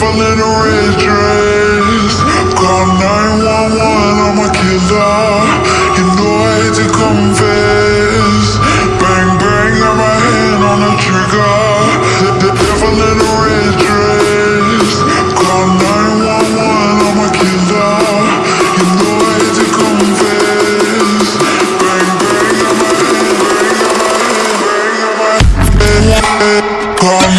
never let a red dress Call 911, I'm a killer. You know I hate to confess. Bang, bang, got my hand on the trigger. The devil in a red dress Call 911, I'm a killer. You know I hate to confess. Bang, bang, got my hand, bang, got my hand, bang, got my hand. Call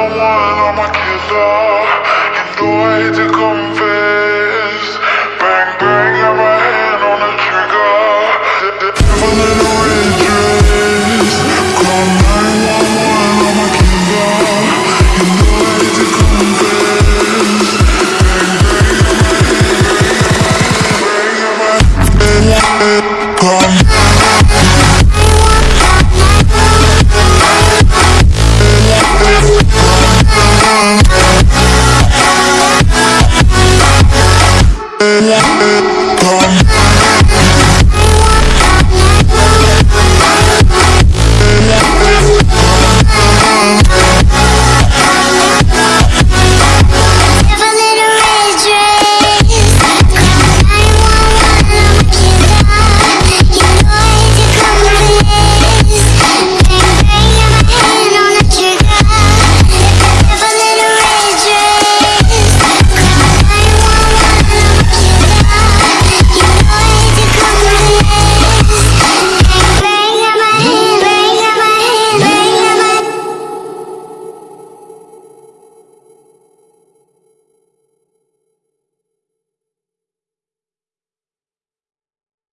I wanna make you know I hate to come Thank.